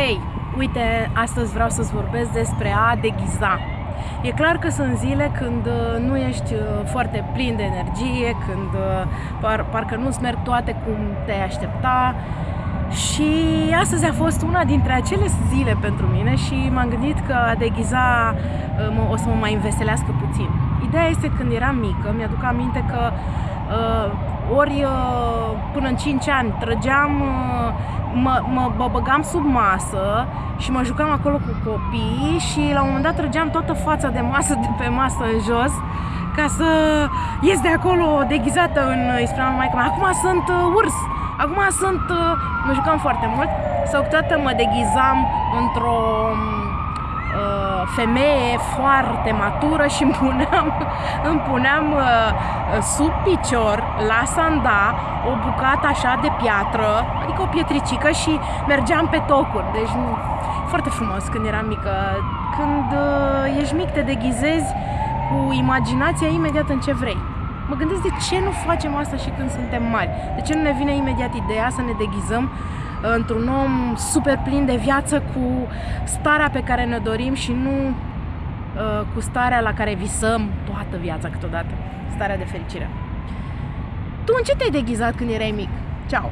Hei, uite, astăzi vreau să-ți vorbesc despre a deghiza. E clar că sunt zile când uh, nu ești uh, foarte plin de energie, când uh, par, parcă nu-ți merg toate cum te-ai aștepta și astăzi a fost una dintre acele zile pentru mine și m-am gândit că a deghiza o să mă mai înveselească puțin. Ideea este când eram mică, mi-aduc aminte că ori până în 5 ani trăgeam mă, mă, mă băgam sub masă și mă jucam acolo cu copii și la un moment dat trăgeam toată fața de masă de pe masă în jos ca să ies de acolo deghizată în, îi spuneam mai acum sunt uh, urs, acum sunt, uh, mă jucam foarte mult. Sau câteodată mă deghizam într-o uh, femeie foarte matură și îmi puneam, îmi puneam uh, sub picior la sanda o bucată așa de piatră, adică o pietricică și mergeam pe tocuri. Deci foarte frumos când eram mică. Când uh, ești mic te deghizezi cu imaginația imediat în ce vrei. Mă gândesc de ce nu facem asta și când suntem mari? De ce nu ne vine imediat ideea să ne deghizăm uh, într-un om super plin de viață cu starea pe care ne dorim și nu uh, cu starea la care visăm toată viața câteodată. Starea de fericire. Tu în ce te-ai deghizat când erai mic? Ciao!